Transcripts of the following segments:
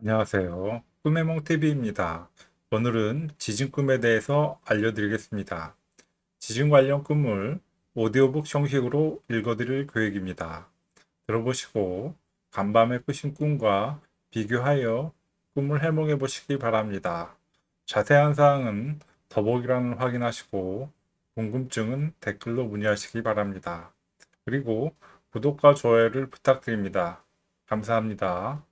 안녕하세요. 꿈의 몽TV입니다. 오늘은 지진 꿈에 대해서 알려드리겠습니다. 지진 관련 꿈을 오디오북 형식으로 읽어드릴 계획입니다. 들어보시고 간밤에 꾸신 꿈과 비교하여 꿈을 해몽해 보시기 바랍니다. 자세한 사항은 더보기란을 확인하시고 궁금증은 댓글로 문의하시기 바랍니다. 그리고 구독과 좋아요를 부탁드립니다. 감사합니다.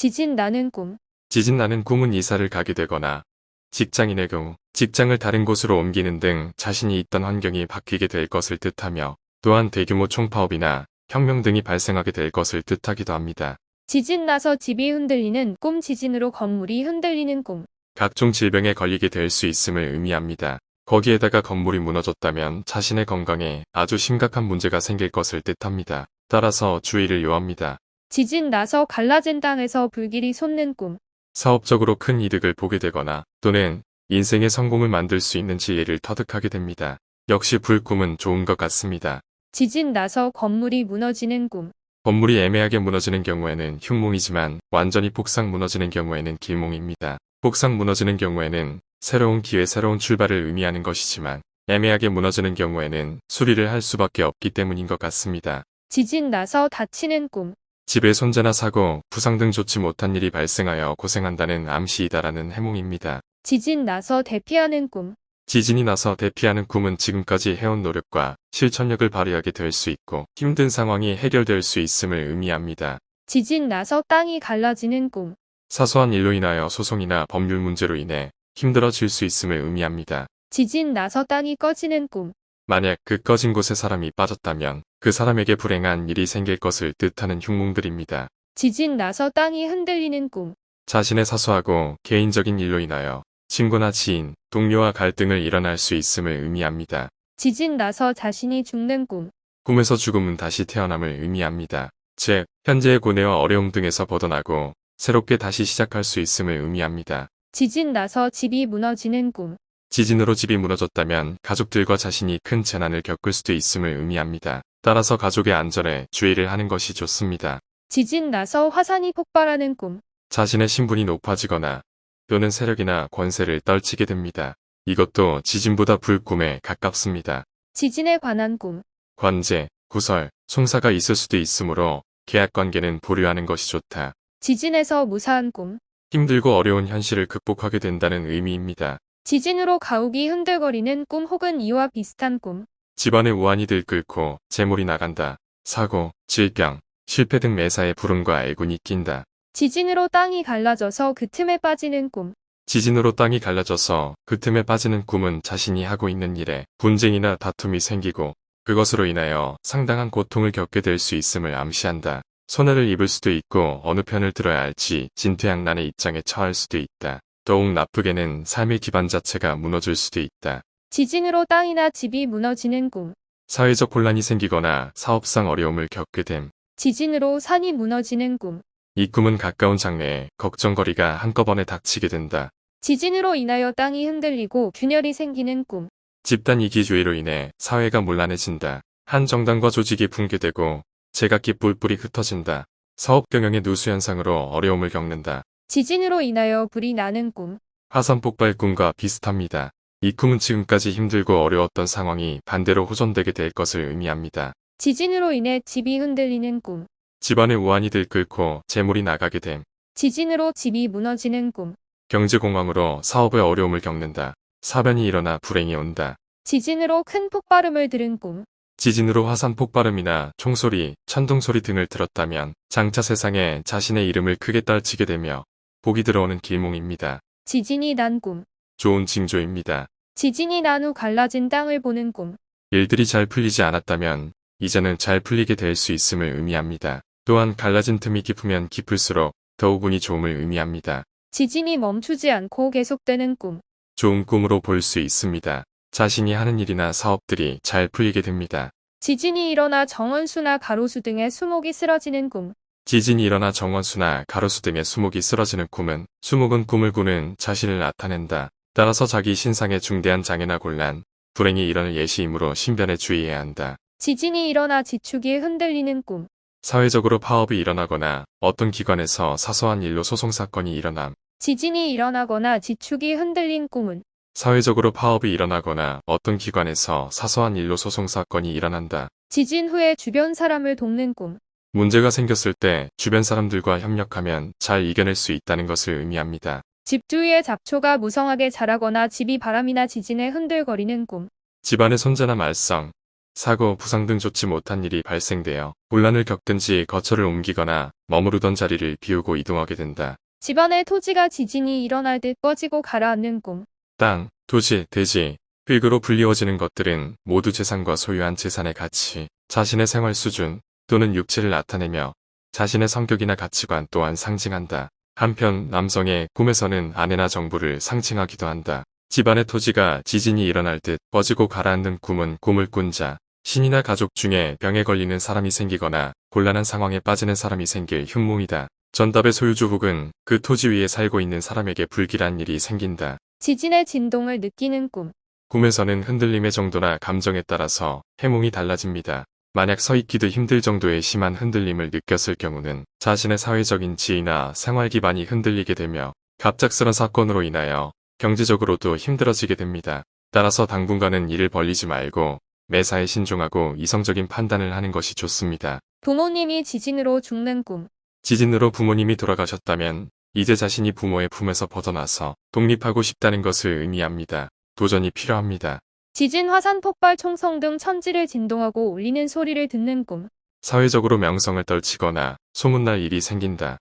지진 나는 꿈. 지진 나는 꿈은 이사를 가게 되거나 직장인의 경우 직장을 다른 곳으로 옮기는 등 자신이 있던 환경이 바뀌게 될 것을 뜻하며 또한 대규모 총파업이나 혁명 등이 발생하게 될 것을 뜻하기도 합니다. 지진 나서 집이 흔들리는 꿈 지진으로 건물이 흔들리는 꿈. 각종 질병에 걸리게 될 수 있음을 의미합니다. 거기에다가 건물이 무너졌다면 자신의 건강에 아주 심각한 문제가 생길 것을 뜻합니다. 따라서 주의를 요합니다. 지진 나서 갈라진 땅에서 불길이 솟는 꿈. 사업적으로 큰 이득을 보게 되거나 또는 인생의 성공을 만들 수 있는 지혜를 터득하게 됩니다. 역시 불꿈은 좋은 것 같습니다. 지진 나서 건물이 무너지는 꿈. 건물이 애매하게 무너지는 경우에는 흉몽이지만 완전히 폭삭 무너지는 경우에는 길몽입니다. 폭삭 무너지는 경우에는 새로운 기회 새로운 출발을 의미하는 것이지만 애매하게 무너지는 경우에는 수리를 할 수밖에 없기 때문인 것 같습니다. 지진 나서 다치는 꿈. 집에 손재나 사고, 부상 등 좋지 못한 일이 발생하여 고생한다는 암시이다라는 해몽입니다. 지진 나서 대피하는 꿈. 지진이 나서 대피하는 꿈은 지금까지 해온 노력과 실천력을 발휘하게 될 수 있고 힘든 상황이 해결될 수 있음을 의미합니다. 지진 나서 땅이 갈라지는 꿈. 사소한 일로 인하여 소송이나 법률 문제로 인해 힘들어질 수 있음을 의미합니다. 지진 나서 땅이 꺼지는 꿈. 만약 그 꺼진 곳에 사람이 빠졌다면 그 사람에게 불행한 일이 생길 것을 뜻하는 흉몽들입니다. 지진 나서 땅이 흔들리는 꿈. 자신의 사소하고 개인적인 일로 인하여 친구나 지인, 동료와 갈등을 일어날 수 있음을 의미합니다. 지진 나서 자신이 죽는 꿈. 꿈에서 죽음은 다시 태어남을 의미합니다. 즉, 현재의 고뇌와 어려움 등에서 벗어나고 새롭게 다시 시작할 수 있음을 의미합니다. 지진 나서 집이 무너지는 꿈. 지진으로 집이 무너졌다면 가족들과 자신이 큰 재난을 겪을 수도 있음을 의미합니다. 따라서 가족의 안전에 주의를 하는 것이 좋습니다. 지진 나서 화산이 폭발하는 꿈. 자신의 신분이 높아지거나 또는 세력이나 권세를 떨치게 됩니다. 이것도 지진보다 불꿈에 가깝습니다. 지진에 관한 꿈. 관제, 구설, 송사가 있을 수도 있으므로 계약관계는 보류하는 것이 좋다. 지진에서 무사한 꿈. 힘들고 어려운 현실을 극복하게 된다는 의미입니다. 지진으로 가옥이 흔들거리는 꿈 혹은 이와 비슷한 꿈. 집안의 우환이 들끓고 재물이 나간다. 사고, 질병, 실패 등 매사에 불운과 애군이 낀다. 지진으로 땅이 갈라져서 그 틈에 빠지는 꿈. 지진으로 땅이 갈라져서 그 틈에 빠지는 꿈은 자신이 하고 있는 일에 분쟁이나 다툼이 생기고 그것으로 인하여 상당한 고통을 겪게 될 수 있음을 암시한다. 손해를 입을 수도 있고 어느 편을 들어야 할지 진퇴양난의 입장에 처할 수도 있다. 더욱 나쁘게는 삶의 기반 자체가 무너질 수도 있다. 지진으로 땅이나 집이 무너지는 꿈. 사회적 혼란이 생기거나 사업상 어려움을 겪게 됨. 지진으로 산이 무너지는 꿈. 이 꿈은 가까운 장래에 걱정거리가 한꺼번에 닥치게 된다. 지진으로 인하여 땅이 흔들리고 균열이 생기는 꿈. 집단 이기주의로 인해 사회가 문란해진다. 한 정당과 조직이 붕괴되고 제각기 뿔뿔이 흩어진다. 사업 경영의 누수 현상으로 어려움을 겪는다. 지진으로 인하여 불이 나는 꿈. 화산 폭발 꿈과 비슷합니다. 이 꿈은 지금까지 힘들고 어려웠던 상황이 반대로 호전되게 될 것을 의미합니다. 지진으로 인해 집이 흔들리는 꿈. 집안의 우환이 들끓고 재물이 나가게 됨. 지진으로 집이 무너지는 꿈. 경제공황으로 사업의 어려움을 겪는다. 사변이 일어나 불행이 온다. 지진으로 큰 폭발음을 들은 꿈. 지진으로 화산 폭발음이나 총소리, 천둥소리 등을 들었다면 장차 세상에 자신의 이름을 크게 떨치게 되며 복이 들어오는 길몽입니다. 지진이 난 꿈. 좋은 징조입니다. 지진이 난 후 갈라진 땅을 보는 꿈. 일들이 잘 풀리지 않았다면 이제는 잘 풀리게 될 수 있음을 의미합니다. 또한 갈라진 틈이 깊으면 깊을수록 더욱 운이 좋음을 의미합니다. 지진이 멈추지 않고 계속되는 꿈. 좋은 꿈으로 볼 수 있습니다. 자신이 하는 일이나 사업들이 잘 풀리게 됩니다. 지진이 일어나 정원수나 가로수 등의 수목이 쓰러지는 꿈. 지진이 일어나 정원수나 가로수 등의 수목이 쓰러지는 꿈은 수목은 꿈을 꾸는 자신을 나타낸다. 따라서 자기 신상에 중대한 장애나 곤란, 불행이 일어날 예시이므로 신변에 주의해야 한다. 지진이 일어나 지축이 흔들리는 꿈. 사회적으로 파업이 일어나거나 어떤 기관에서 사소한 일로 소송사건이 일어남. 지진이 일어나거나 지축이 흔들린 꿈은 사회적으로 파업이 일어나거나 어떤 기관에서 사소한 일로 소송사건이 일어난다. 지진 후에 주변 사람을 돕는 꿈. 문제가 생겼을 때 주변 사람들과 협력하면 잘 이겨낼 수 있다는 것을 의미합니다. 집 주위에 잡초가 무성하게 자라거나 집이 바람이나 지진에 흔들거리는 꿈. 집안의 손재나 말썽, 사고, 부상 등 좋지 못한 일이 발생되어 혼란을 겪든지 거처를 옮기거나 머무르던 자리를 비우고 이동하게 된다. 집안의 토지가 지진이 일어날 듯 꺼지고 가라앉는 꿈. 땅, 도시, 대지, 흙으로 불리워지는 것들은 모두 재산과 소유한 재산의 가치, 자신의 생활 수준 또는 육체를 나타내며 자신의 성격이나 가치관 또한 상징한다. 한편 남성의 꿈에서는 아내나 정부를 상징하기도 한다. 집안의 토지가 지진이 일어날 듯 꺼지고 가라앉는 꿈은 꿈을 꾼 자, 신이나 가족 중에 병에 걸리는 사람이 생기거나 곤란한 상황에 빠지는 사람이 생길 흉몽이다. 전답의 소유주 혹은 그 토지 위에 살고 있는 사람에게 불길한 일이 생긴다. 지진의 진동을 느끼는 꿈. 꿈에서는 흔들림의 정도나 감정에 따라서 해몽이 달라집니다. 만약 서 있기도 힘들 정도의 심한 흔들림을 느꼈을 경우는 자신의 사회적인 지위나 생활 기반이 흔들리게 되며 갑작스런 사건으로 인하여 경제적으로도 힘들어지게 됩니다. 따라서 당분간은 일을 벌리지 말고 매사에 신중하고 이성적인 판단을 하는 것이 좋습니다. 부모님이 지진으로 죽는 꿈. 지진으로 부모님이 돌아가셨다면 이제 자신이 부모의 품에서 벗어나서 독립하고 싶다는 것을 의미합니다. 도전이 필요합니다. 지진, 화산, 폭발, 총성 등 천지를 진동하고 울리는 소리를 듣는 꿈. 사회적으로 명성을 떨치거나 소문날 일이 생긴다.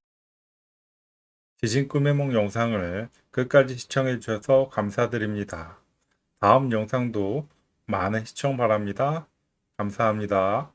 지진 꿈의梦 영상을 끝까지 시청해 주셔서 감사드립니다. 다음 영상도 많은 시청 바랍니다. 감사합니다.